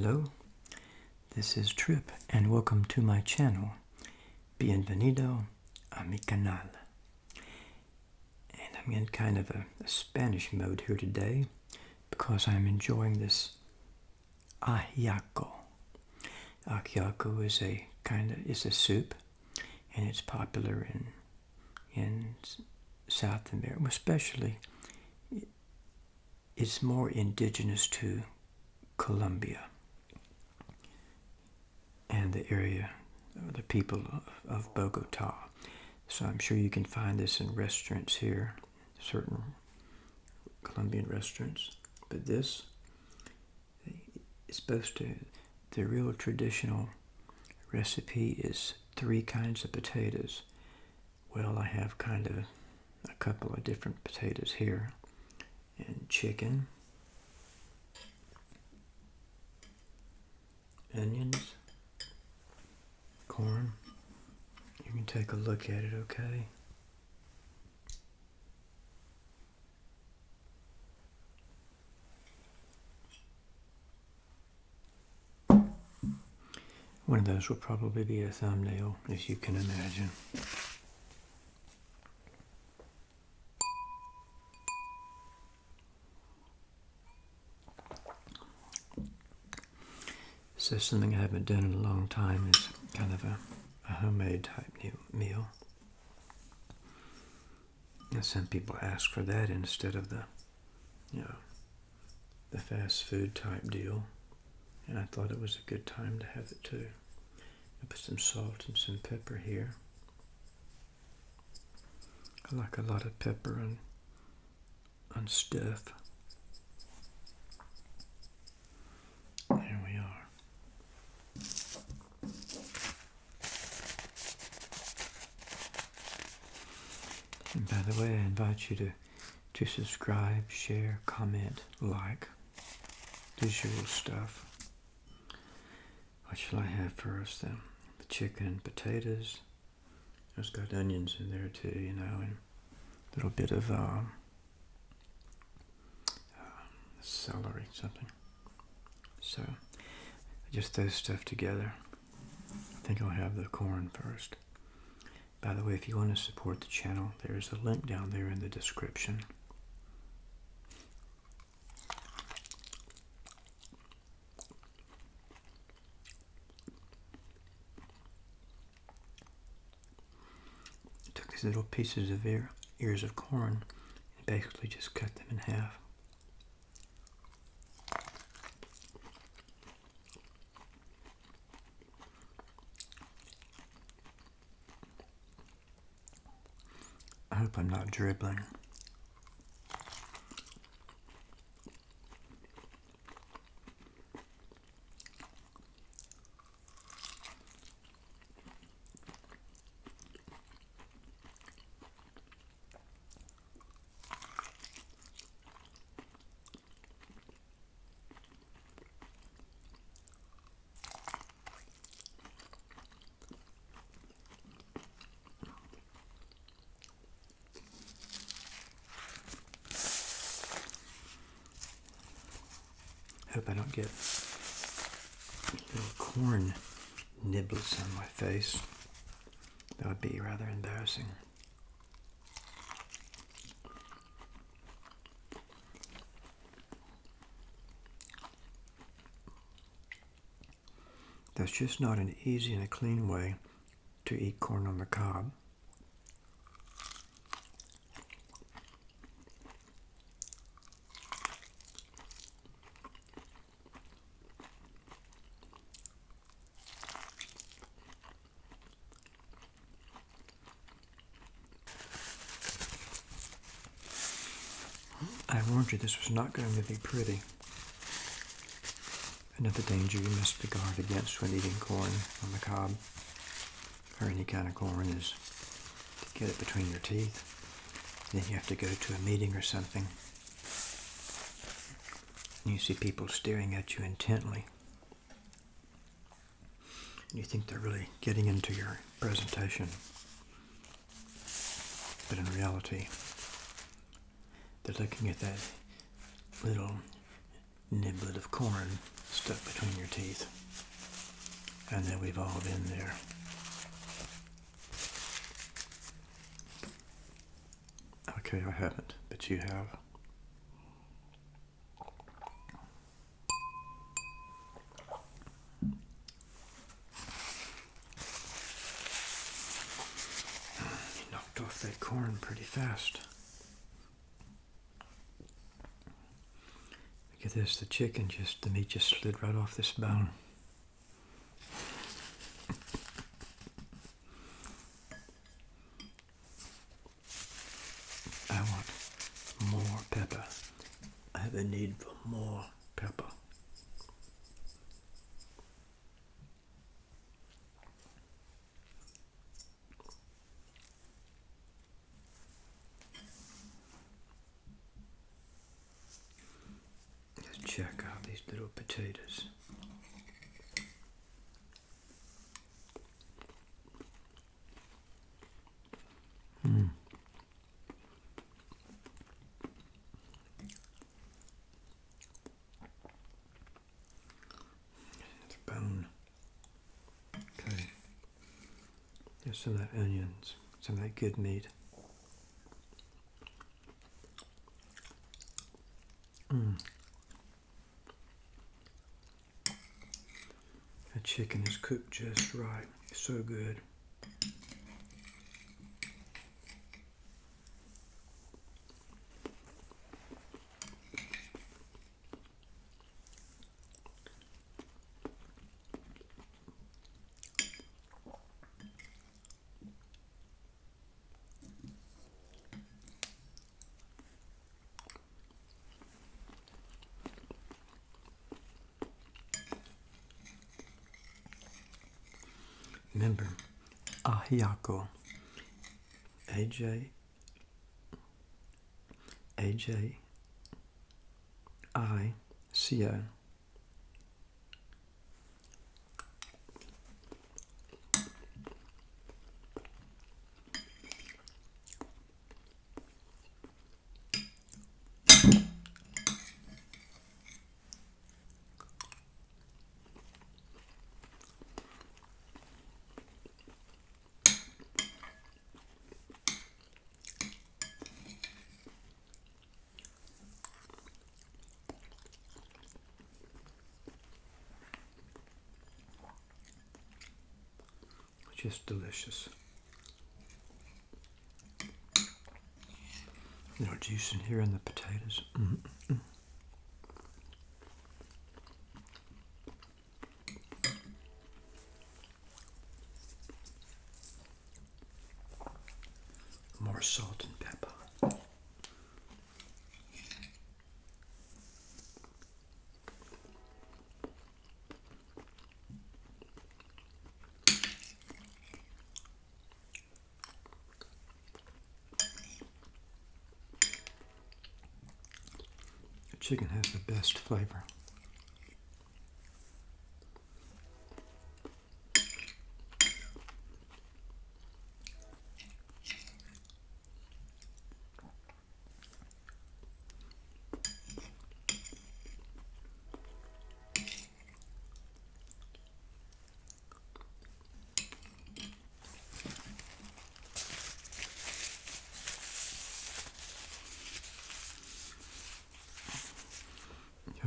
Hello, this is Trip and welcome to my channel. Bienvenido a mi canal. And I'm in kind of a, a Spanish mode here today because I'm enjoying this ajiaco. Ajiaco is a kind of is a soup and it's popular in in South America, especially it's more indigenous to Colombia and the area, the people of, of Bogota. So I'm sure you can find this in restaurants here, certain Colombian restaurants. But this is supposed to, the real traditional recipe is three kinds of potatoes. Well, I have kind of a couple of different potatoes here and chicken onions, You can take a look at it, okay? One of those will probably be a thumbnail, as you can imagine. So something I haven't done in a long time is kind of a, a homemade type meal. And some people ask for that instead of the, you know, the fast food type deal. And I thought it was a good time to have it too. I put some salt and some pepper here. I like a lot of pepper on, on stuff. And by the way, I invite you to, to subscribe, share, comment, like. Usual stuff. What shall I have first then? The chicken and potatoes. It's got onions in there too, you know, and a little bit of uh, uh, celery, something. So, just those stuff together. I think I'll have the corn first. By the way, if you want to support the channel, there's a link down there in the description. Took these little pieces of ear, ears of corn and basically just cut them in half. Hope I'm not dribbling. Hope I don't get little corn nibbles on my face. That would be rather embarrassing. That's just not an easy and a clean way to eat corn on the cob. I warned you this was not going to be pretty. Another danger you must be guard against when eating corn on the cob, or any kind of corn, is to get it between your teeth. Then you have to go to a meeting or something. And you see people staring at you intently. And you think they're really getting into your presentation. But in reality, they're looking at that little niblet of corn stuck between your teeth. And then we've all been there. Okay, I haven't, but you have. You knocked off that corn pretty fast. Look at this, the chicken just, the meat just slid right off this bone. I want more pepper. I have a need for more pepper. Let's check out these little potatoes. Mm. The bone. Okay. There's some of that onions, some of that good meat. Mm. Chicken is cooked just right. It's So good. Remember, Ajiaco. AJ. AJ. I. C Just delicious. No juice in here in the potatoes. Mm -mm. More salt and pepper. Chicken has the best flavor.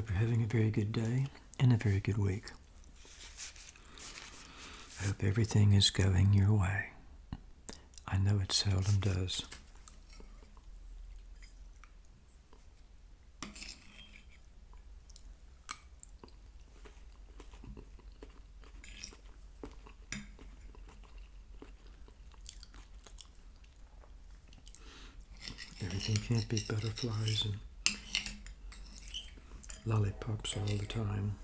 Hope you're having a very good day and a very good week. I hope everything is going your way. I know it seldom does. Everything can't be butterflies and lollipops all the time.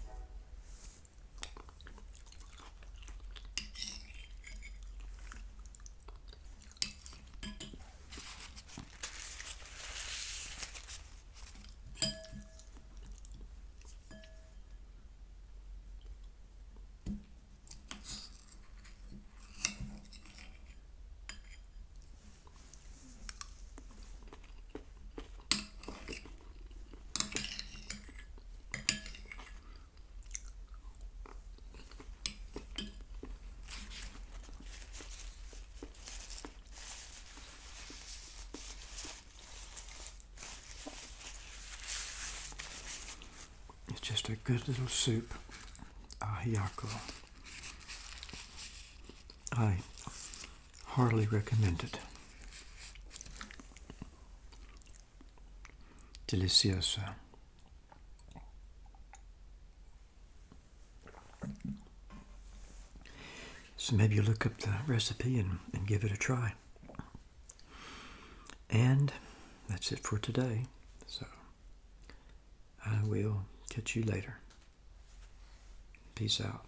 Just a good little soup. Ajiaco. I heartily recommend it. Delicioso. So maybe you look up the recipe and, and give it a try. And that's it for today. So I will catch you later. Peace out.